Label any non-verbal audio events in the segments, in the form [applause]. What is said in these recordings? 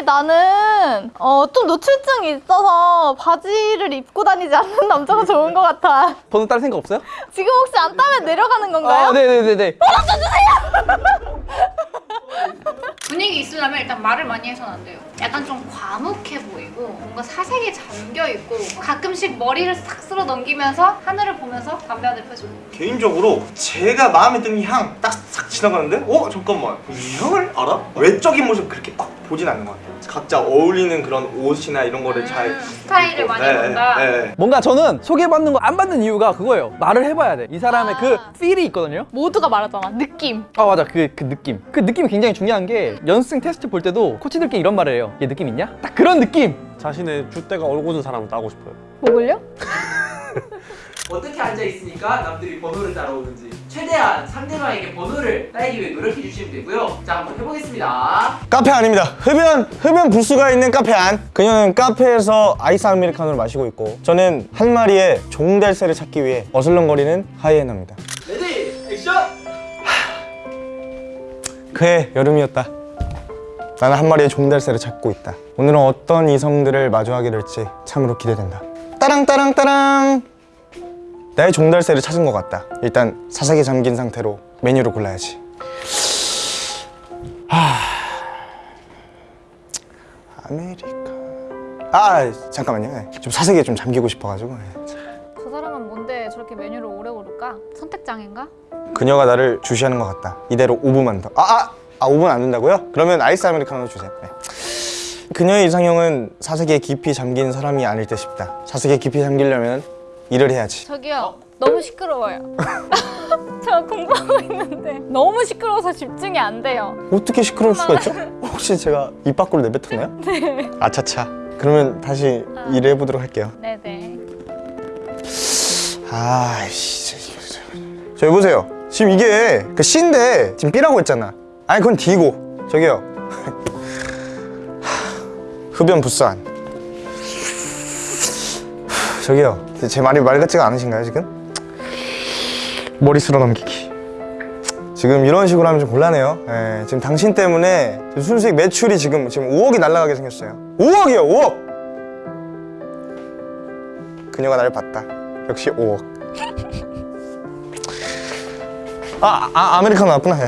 근데 나는 어, 좀 노출증이 있어서 바지를 입고 다니지 않는 남자가 좋은 것 같아. 번호 딸 생각 없어요? 지금 혹시 안 따면 내려가는 건가요? 아 네네네네 [laughs] 분위기 있으려면 일단 말을 많이 해서는 안 돼요. 약간 좀 과묵해 보이고 뭔가 사색에 잠겨 있고 가끔씩 머리를 싹 쓸어 넘기면서 하늘을 보면서 담배 한대 펴주고 개인적으로 제가 마음에 드는 향 딱 싹 지나가는데 어? 잠깐만 이 향을 알아? 외적인 모습 그렇게 딱 보진 않는 것 같아요 각자 어울리는 그런 옷이나 이런 거를 잘 음, 스타일을 많이 네, 본다. 네, 네. 뭔가 저는 소개받는 거 안 받는 이유가 그거예요 말을 해봐야 돼이 사람의 그 아. 필이 있거든요 모두가 말하잖아. 느낌. 아 맞아 그, 그 느낌 그 느낌이 굉장히 중요한 게 연습생 테스트 볼 때도 코치들끼리 이런 말을 해요 얘 느낌 있냐? 딱 그런 느낌 자신의 줏대가 올곧은 사람을 따고 싶어요. 뭐걸요? [laughs] 어떻게 앉아 있으니까 남들이 번호를 따라오는지 최대한 상대방에게 번호를 따기 위해 노력해 주시면 되고요. 자 한번 해보겠습니다. 카페 안입니다. 흡연 흡연 부스가 있는 카페 안. 그녀는 카페에서 아이스 아메리카노를 마시고 있고 저는 한 마리의 종달새를 찾기 위해 어슬렁거리는 하이에나입니다. Ready action! 그해 여름이었다. 나는 한 마리의 종달새를 찾고 있다. 오늘은 어떤 이성들을 마주하게 될지 참으로 기대된다. 따랑 따랑 따랑. 나의 종달새를 찾은 것 같다. 일단 사색에 잠긴 상태로 메뉴를 골라야지. 하... 아메리카. 아 잠깐만요. 네. 좀 사색에 좀 잠기고 싶어가지고. 네. 저 사람은 뭔데 저렇게 메뉴를 오래 고를까? 선택장애인가? 그녀가 나를 주시하는 것 같다. 이대로 5분만 더. 아, 아, 아 5분 안 된다고요? 그러면 아이스 아메리카노 주세요. 네. 그녀의 이상형은 사색에 깊이 잠긴 사람이 아닐 듯 싶다. 사색에 깊이 잠기려면 일을 해야지. 저기요. 너무 시끄러워요. [laughs] 저 공부하고 있는데 너무 시끄러워서 집중이 안 돼요. 어떻게 시끄러울 수가 있죠? 혹시 제가 입 밖으로 내뱉었나요? [laughs] 네. 아차차. 그러면 다시 일을 해보도록 할게요. 네네. 아이씨. 저 여보세요. 지금 이게 그 C인데 지금 B라고 했잖아. 아니 그건 D고. 저기요. [laughs] 흡연 부산. 저기요. 제 말이 말 같지가 않으신가요 지금? 머리 쓸어 넘기기. 지금 이런 식으로 하면 좀 곤란해요. 예, 지금 당신 때문에 지금 순수익 매출이 지금 지금 5억이 날아가게 생겼어요. 5억이요, 5억. 그녀가 나를 봤다. 역시 5억. 아, 아 아메리카노 나왔구나. 예.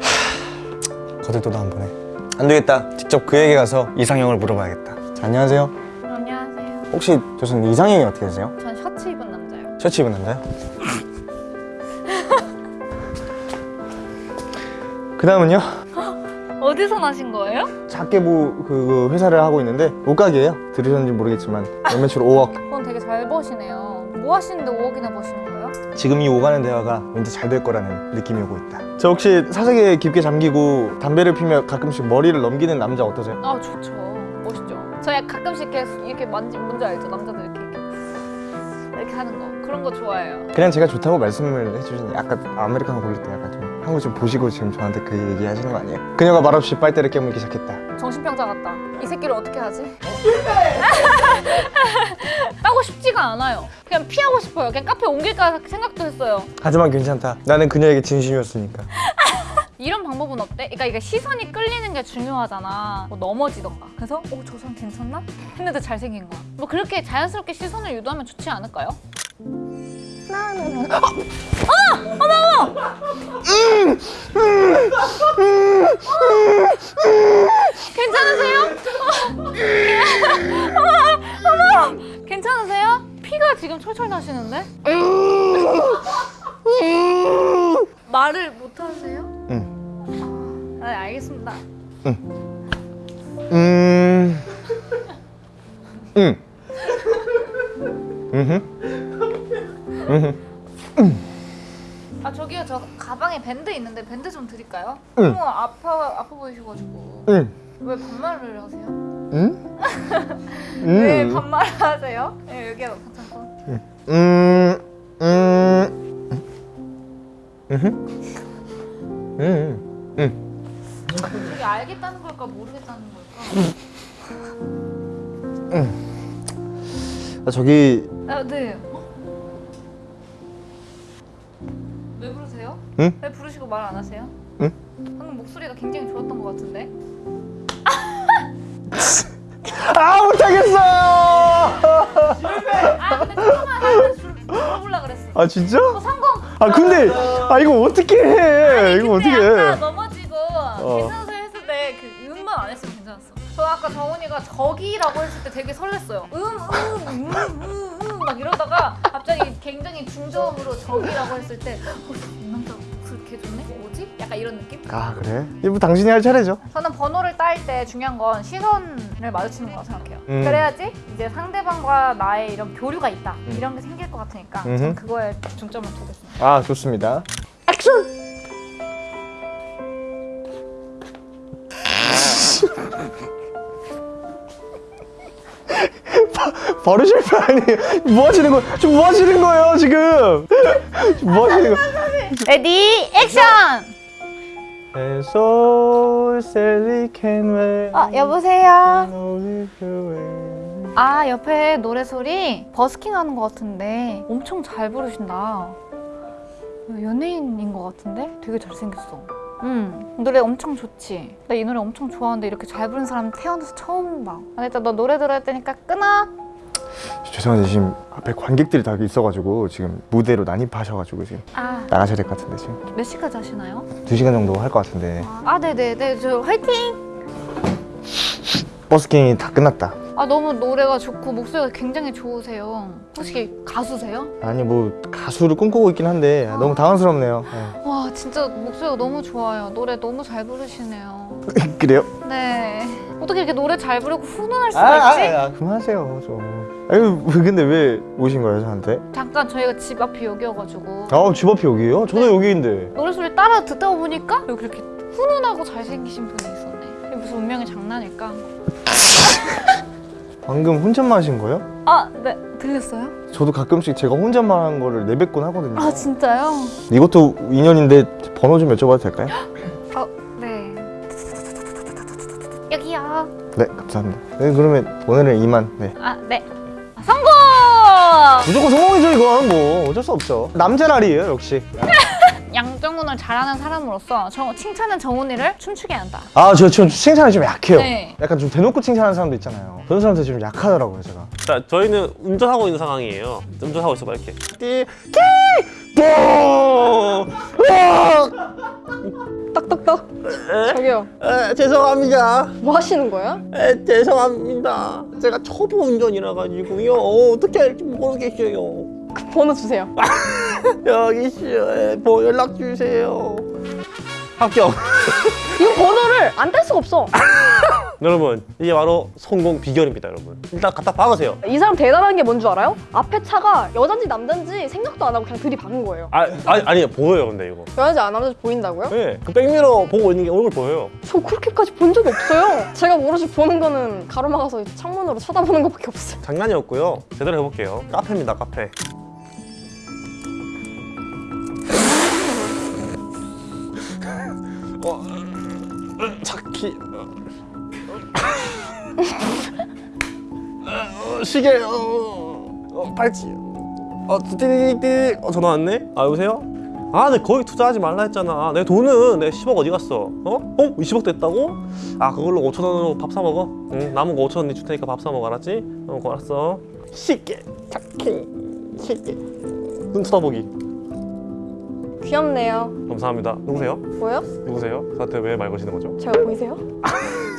하, 거들떠도 안 보네. 안 되겠다. 직접 그에게 가서 이상형을 물어봐야겠다. 자, 안녕하세요. 혹시 교수님 이상형이 어떻게 되세요? 전 셔츠 입은 남자요. 셔츠 입은 남자요? [laughs] 그 다음은요? 어디서 나신 거예요? 작게부 그, 그 회사를 하고 있는데 옷가게예요 들으셨는지 모르겠지만 연매출 5억 그건 되게 잘 버시네요. 뭐 하시는데 5억이나 버시는 거예요? 지금 이 오가는 대화가 왠지 잘 될 거라는 느낌이 오고 있다 저 혹시 사색에 깊게 잠기고 담배를 피며 가끔씩 머리를 넘기는 남자 어떠세요? 아 좋죠. 멋있죠. 저 약간 가끔씩 이렇게, 이렇게 만지 뭔지 알죠? 남자들 이렇게 이렇게 이렇게 하는 거 그런 거 좋아해요. 그냥 제가 좋다고 말씀을 해주시니 아까 아메리카노 고를 때 약간 좀 한 거 좀 보시고 지금 저한테 그 얘기 하시는 거 아니에요? 그녀가 말없이 빨대를 깨물기 시작했다 정신병자 같다. 이 새끼를 어떻게 하지? [laughs] 따고 싶지가 않아요. 그냥 피하고 싶어요. 그냥 카페 옮길까 생각도 했어요. 하지만 괜찮다 나는 그녀에게 진심이었으니까 이런 방법은 어때? 그러니까 이게 시선이 끌리는 게 중요하잖아. 뭐 넘어지던가. 그래서 어, 저 사람 괜찮나? 했는데 잘생긴 거야. 뭐 그렇게 자연스럽게 시선을 유도하면 좋지 않을까요? 괜찮으세요? 어머, 어머, 괜찮으세요? 피가 지금 철철 나시는데? 말을 못 하세요? 응. 아, 네, 알겠습니다. 음... 응 음흠 아 저기요 저 가방에 밴드 있는데 밴드 좀 드릴까요? 응. 너무 아파 아파 보이셔가지고 응 왜 반말을 하세요? 응? [laughs] 왜 음. 반말을 하세요? 네, 여기가 괜찮고 음, 음, 음, 음, 음. 이게 알겠다는 걸까 모르겠다는 걸까? 아, 저기, 아 네. 왜 부르세요? 응? 왜 부르시고 말 안 하세요? 응? 방금 목소리가 굉장히 좋았던 것 같은데. [laughs] 아 못하겠어. 아 근데 조금만 하면 물어보려 그랬어. 아 진짜? 어, 성공. 아 근데 아 이거 어떻게 해? 이거 어떻게 해? 아까 정훈이가 저기라고 했을 때 되게 설렜어요. 음음음음막 이러다가 갑자기 굉장히 중저음으로 저기라고 했을 때 어, 이 남자 그렇게 좋네? 뭐지? 약간 이런 느낌? 아 그래? 이거 당신이 할 차례죠. 저는 번호를 딸 때 중요한 건 시선을 마주치는 거라고 생각해요. 음. 그래야지 이제 상대방과 나의 이런 교류가 있다 이런 게 생길 것 같으니까 음흠. 전 그거에 중점을 두겠습니다. 아 좋습니다. 액션. 바로 실패 아니에요? 뭐 하시는 거? 지금 뭐 하시는 거예요 지금? 뭐 하시는 거? Ready action! 어 여보세요. 아 옆에 노래 소리 버스킹 하는 것 같은데 엄청 잘 부르신다. 연예인인 것 같은데 되게 잘생겼어. 응 노래 엄청 좋지. 나 이 노래 엄청 좋아하는데 이렇게 잘 부르는 사람 태어나서 처음 봐. 아, 일단 너 노래 들어야 되니까 끊어. 죄송한데 지금 앞에 관객들이 다 있어가지고 지금 무대로 난입하셔가지고 지금 아몇 나가셔야 될 것 같은데 지금 시까지 하시나요? 두 시간 정도 할 것 같은데 아 네네네 저 화이팅! 버스킹이 다 끝났다. 아 너무 노래가 좋고 목소리가 굉장히 좋으세요. 혹시 가수세요? 아니 뭐 가수를 꿈꾸고 있긴 한데 너무 당황스럽네요. 네. 와 진짜 목소리가 너무 좋아요. 노래 너무 잘 부르시네요. [laughs] 그래요? 네. 어떻게 이렇게 노래 잘 부르고 훈훈할 아, 수가 있지? 아, 아, 그만하세요 좀. 아유 왜- 근데 왜 오신 거예요 저한테? 잠깐 저희가 집 앞이 여기여가지고 아집 앞이 여기예요? 저도 네. 여기인데. 노래 소리 따라 듣다 보니까 여기 이렇게 훈훈하고 잘생기신 분이 있었네. 이게 무슨 운명의 장난일까? [laughs] 방금 혼잣말 하신 거예요? 아, 네 들렸어요? 저도 가끔씩 제가 혼잣말 한 거를 내뱉곤 하거든요. 아 진짜요? 이것도 인연인데 번호 좀 여쭤봐도 될까요? [gasps] 어, 네. 여기요. 네 감사합니다. 네 그러면 오늘은 이만. 네. 아, 네. 아! 무조건 성공이죠 이건 뭐 어쩔 수 없죠. 남자날이에요 역시. [laughs] 양정훈을 잘하는 사람으로서 저 칭찬은 정훈이를 춤추게 한다. 아 저 지금 칭찬이 좀 약해요. 네. 약간 좀 대놓고 칭찬하는 사람도 있잖아요. 그런 사람들 좀 약하더라고요 제가. 자, 저희는 운전하고 있는 상황이에요. 운전하고 있어봐 이렇게. 띠, 끼, 뽀, 딱딱딱. 저기요. 에, 죄송합니다. 뭐 하시는 거예요? 에, 죄송합니다. 제가 초보 운전이라 가지고요. 어, 어떻게 할지 모르겠어요. 그 번호 주세요. [laughs] 여기 있어요. 뭐 연락 주세요. 합격. 이거 번호를 안딸 수가 없어. [laughs] 여러분, 이게 바로 성공 비결입니다, 여러분. 일단 갖다 박으세요. 이 사람 대단한 게 뭔 줄 알아요? 앞에 차가 여잔지 남잔지 생각도 안 하고 그냥 들이박은 거예요. 아, 아니, 아니 보여요, 근데 이거. 여잔지 안 남잔지 보인다고요? 네, 그 백미러 보고 있는 게 얼굴 보여요. 저 그렇게까지 본 적이 없어요. 제가 모르시 보는 거는 가로막아서 창문으로 쳐다보는 것밖에 없어요. 장난이었고요. 제대로 해볼게요. 카페입니다, 카페. 어, 차키. 어, 시계. 어, 어, 팔찌. 어. 어, 전화 왔네. 아 여보세요? 아, 내 거기 투자하지 말라 했잖아. 내 돈은 내 10억 어디 갔어? 어? 어? 20억 됐다고? 아, 그걸로 5천 원으로 밥 사 먹어. 응, 남은 거 5천 원니 줄 테니까 밥 사 먹어, 알았지? 어, 알았어. 시계, 차키, 시계. 눈 쳐다보기. 귀엽네요. 감사합니다. 누구세요? 뭐요? 누구세요? 저한테 왜 말 거시는 거죠? 제가 보이세요? [laughs]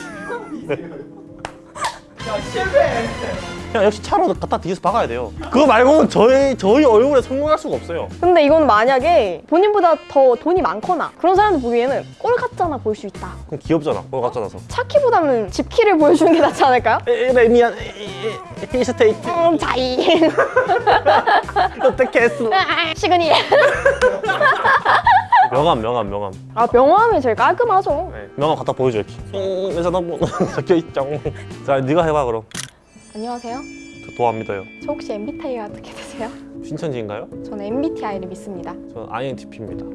그냥 역시 차로 갖다 뒤에서 박아야 돼요. 그거 말고는 저희 저희 얼굴에 성공할 수가 없어요. 근데 이건 만약에 본인보다 더 돈이 많거나 그런 사람들 보기에는 꼴 같잖아 보일 수 있다. 그럼 귀엽잖아. 갖다 놔서. 차키보다는 집키를 보여주는 게 낫지 않을까요? 에레 미안. 히스테이트. 음, 자이. 어떻게 했어? 시그니. 명함 명함 명함. 아 명함이 제일 깔끔하죠. 네, 명함 갖다 보여줘 이렇게. 음, 내 전화번호 적혀 있죠. 자, 네가 해봐 그럼. 안녕하세요. 저 믿어요. 저 혹시 MBTI가 어떻게 되세요? 신천지인가요? 저는 MBTI를 믿습니다. 저는 INTP입니다.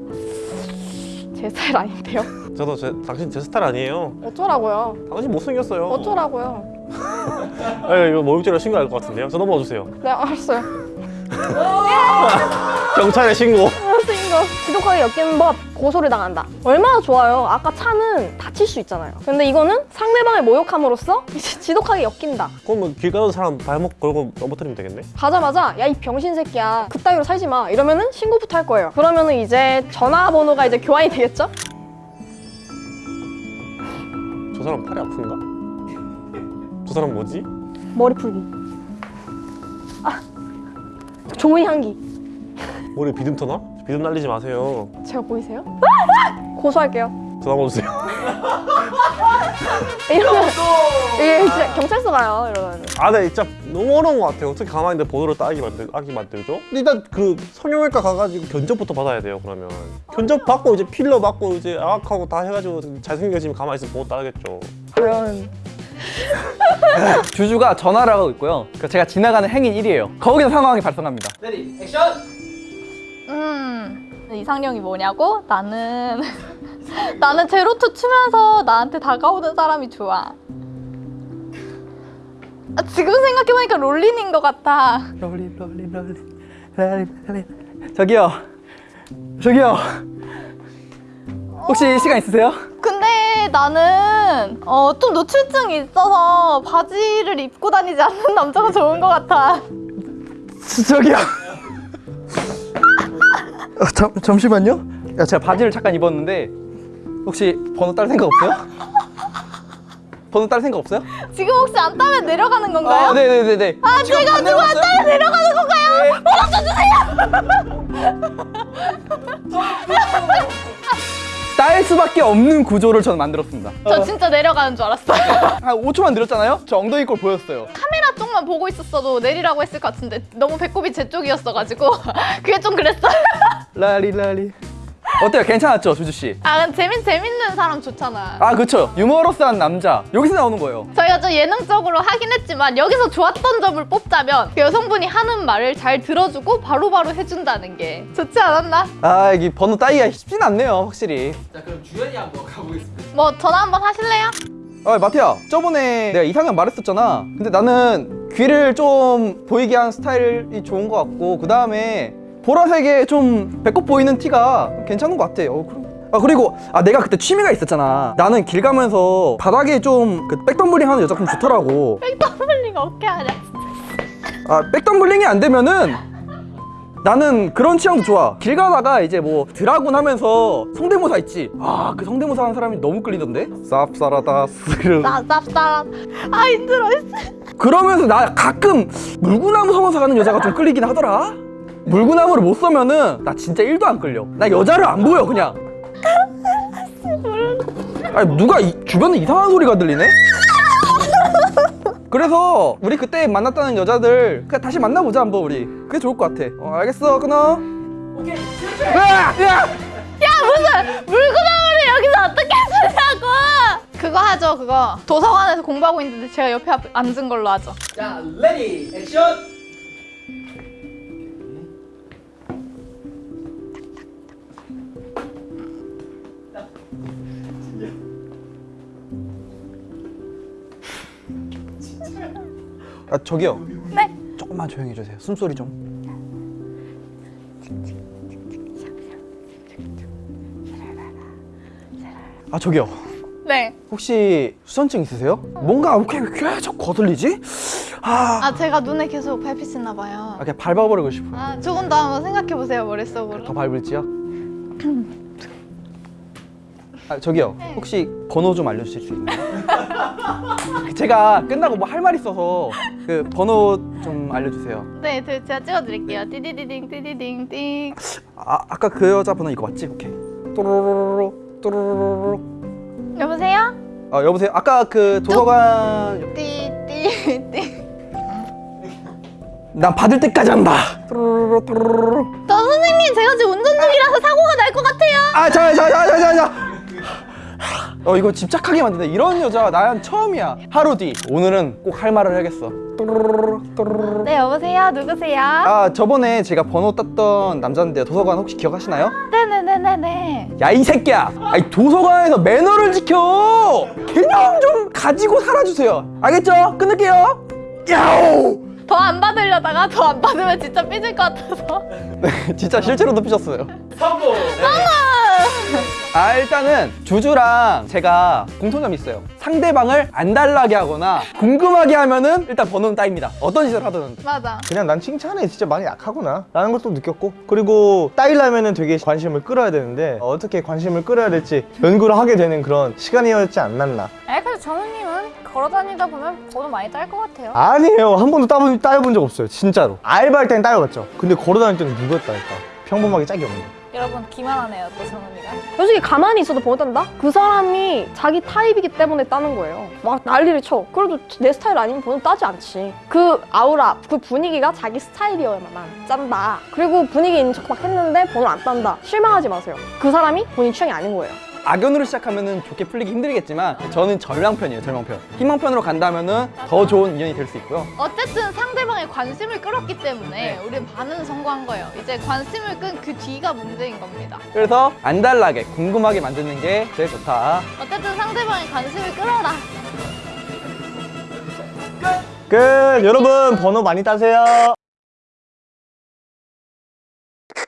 제 스타일 아닌데요? 저도 제, 당신 제 스타일 아니에요. 어쩌라고요? 당신 못생겼어요. 어쩌라고요? [laughs] 아, 이거 모욕죄로 신고할 것 같은데요. 전화번호 주세요. 네 알았어요. 경찰에 신고. 지독하게 엮인 법 고소를 당한다. 얼마나 좋아요. 아까 차는 다칠 수 있잖아요. 근데 이거는 상대방을 모욕함으로써 [laughs] 지독하게 엮인다. 그럼 길 가는 사람 발목 걸고 넘어뜨리면 되겠네? 가자마자 야 이 병신 새끼야 그따위로 살지 마 이러면은 신고부터 할 거예요. 그러면은 이제 전화번호가 이제 교환이 되겠죠? 저 사람 팔이 아픈가? 저 사람 뭐지? 머리 풀기. 아 좋은 향기. 머리 비듬 터 나? 비듬 날리지 마세요. 제가 보이세요? [laughs] 고소할게요. 전화 번호주세요. [laughs] 이러면 이게 진짜 경찰서 가요 이러면. 아, 네, 진짜 너무 어려운 것 같아요. 어떻게 가만히 내 번호를 따기 만들, 따기 만들죠? 근데 일단 그 성형외과 가가지고 견적부터 받아야 돼요. 그러면 견적 받고 이제 필러 받고 이제 양악하고 다 해가지고 잘생겨지면 가만히 있으면 번호 따겠죠. 과연 주주가 전화를 하고 있고요. 그 제가 지나가는 행인 1이에요. 거기서 상황이 발생합니다. Ready action! 음 이상형이 뭐냐고? 나는 [laughs] 나는 제로투 추면서 나한테 다가오는 사람이 좋아. 아, 지금 생각해보니까 롤린인 것 같아. 롤리 롤리 롤리 롤리 롤리 저기요 저기요 혹시 시간 있으세요? 근데 나는 어, 좀 노출증이 있어서 바지를 입고 다니지 않는 남자가 좋은 것 같아. 저- 저기요 어, 잠, 잠시만요 야, 제가 바지를 잠깐 입었는데 혹시 번호 딸 생각 없어요? [laughs] 번호 딸 생각 없어요? 지금 혹시 안 따면 내려가는 건가요? 아, 네네네네 아 제가 지금 안 따라 내려가는 건가요? [laughs] 딸 수밖에 없는 구조를 저는 만들었습니다 저 진짜 내려가는 줄 알았어요. 한 5초만 느렸잖아요? 저 엉덩이 꼴 보였어요 카메라 쪽만 보고 있었어도 내리라고 했을 것 같은데 너무 배꼽이 제 쪽이었어가지고 [laughs] 그게 좀 그랬어요. [laughs] 라리라리 어때요? 괜찮았죠 주주씨? 아, 근데 재밌, 재밌는 사람 좋잖아. 아 그쵸 유머러스한 남자 여기서 나오는 거예요 저희가 좀 예능적으로 하긴 했지만 여기서 좋았던 점을 뽑자면 그 여성분이 하는 말을 잘 들어주고 바로바로 해준다는 게 좋지 않았나? 아 이게 번호 따기가 쉽진 않네요 확실히 자 그럼 주연이 한번 가보겠습니다. 뭐 전화 한번 하실래요? 아 마티야 저번에 내가 이상형 말했었잖아 근데 나는 귀를 좀 보이게 한 스타일이 좋은 것 같고 그 다음에 보라색에 좀 배꼽 보이는 티가 괜찮은 것 같아 어, 그럼. 아 그리고 아 내가 그때 취미가 있었잖아 나는 길 가면서 바닥에 좀 그 백덤블링 하는 여자 좀 좋더라고 백덤블링 어떻게 하냐? 아 백덤블링이 안 되면은 나는 그런 취향도 좋아. 길 가다가 이제 뭐 드라군 하면서 성대모사 있지. 아 그 성대모사 하는 사람이 너무 끌리던데? 쌉싸라다 스르 쌉쌉쌉. 아 힘들어. 그러면서 나 가끔 물구나무 서면서 가는 여자가 좀 끌리긴 하더라. 물구나무를 못 서면은 나 진짜 1도 안 끌려. 나 여자를 안 보여 그냥. [laughs] 아니 누가 이, 주변에 이상한 소리가 들리네? 그래서 우리 그때 만났다는 여자들 그냥 다시 만나보자 한번 우리 그게 좋을 것 같아 어 알겠어 끊어 오케이 으아! 으아! 물구나무를 여기서 어떻게 쓰냐고! 그거 하죠 그거. 도서관에서 공부하고 있는데 제가 옆에 앞- 앉은 걸로 하죠. 자 Ready action! 아 저기요 네. 조금만 조용히 해주세요 숨소리 좀 아 저기요 네. 혹시 수선증 있으세요? 뭔가 왜 계속 거슬리지? 아, 아 제가 눈에 계속 밟히시나 봐요. 아 그냥 밟아버리고 싶어요 아 조금 더 한번 생각해 보세요 머릿속으로. 더 밟을지요? [clears throat] 아 저기요 혹시 번호 좀 알려주실 수 있나요? [laughs] 제가 끝나고 뭐 할 말 있어서 그 번호 좀 알려주세요 네, 저- 제가 찍어드릴게요. 띠디디딩 띠디딩 띵. 아 아까 그 여자 번호 이거 맞지? 오케이 또로로로로 또로로로로 여보세요? 아 여보세요 아까 그 도서관 띠띠띠. 난 받을 때까지 한다 또로로로 또로로로 저 선생님 제가 지금 운전 중이라서 사고가 날 것 같아요. 아, 자, 자, 자, 자. 어, 이거 집착하게 만드네. 이런 여자 난 처음이야. 하루 뒤. 오늘은 꼭 할 말을 해야겠어. 네, 여보세요? 누구세요? 아, 저번에 제가 번호 땄던 남자인데 도서관 혹시 기억하시나요? 네네네네네. 야, 이 새끼야. 아니, 도서관에서 매너를 지켜. 개념 좀 가지고 살아주세요. 알겠죠? 끊을게요. 야오! 더안 받으려다가 더 안 받으면 진짜 삐질 것 같아서. [laughs] 진짜 실제로도 삐졌어요. 성공! 아 일단은 주주랑 제가 공통점이 있어요. 상대방을 안달나게 하거나 궁금하게 하면은 일단 번호는 따입니다. 어떤 짓을 하든. 맞아. 그냥 난 칭찬에 진짜 많이 약하구나 라는 걸 또 느꼈고 그리고 따이려면은 되게 관심을 끌어야 되는데 어떻게 관심을 끌어야 될지 연구를 하게 되는 그런 시간이었지 않았나 아, 그래도 정우님은 걸어 다니다 보면 번호 많이 딸 것 같아요. 아니에요 한 번도 따본, 따여본 적 없어요 진짜로 알바할 땐 따여봤죠 근데 걸어다닐 때는 누구였다니까 평범하게 짝이 없는 여러분 기만하네요 또 정우이가. 솔직히 가만히 있어도 딴다? 그 사람이 자기 타입이기 때문에 따는 거예요. 막 난리를 쳐. 그래도 내 스타일 아니면 번호 따지 않지. 그 아우라, 그 분위기가 자기 스타일이어야만 짠다. 그리고 분위기 있는 척 막 했는데 번호 안 딴다. 실망하지 마세요. 그 사람이 본인 취향이 아닌 거예요. 악연으로 시작하면은 좋게 풀리기 힘들겠지만 저는 절망편이에요 절망편 희망편으로 간다면 은 더 좋은 인연이 될 수 있고요 어쨌든 상대방의 관심을 끌었기 때문에 우리는 반은 성공한 거예요. 이제 관심을 끈 그 뒤가 문제인 겁니다. 그래서 안달나게 궁금하게 만드는 게 제일 좋다 어쨌든 상대방의 관심을 끌어라. 끝 여러분 번호 많이 따세요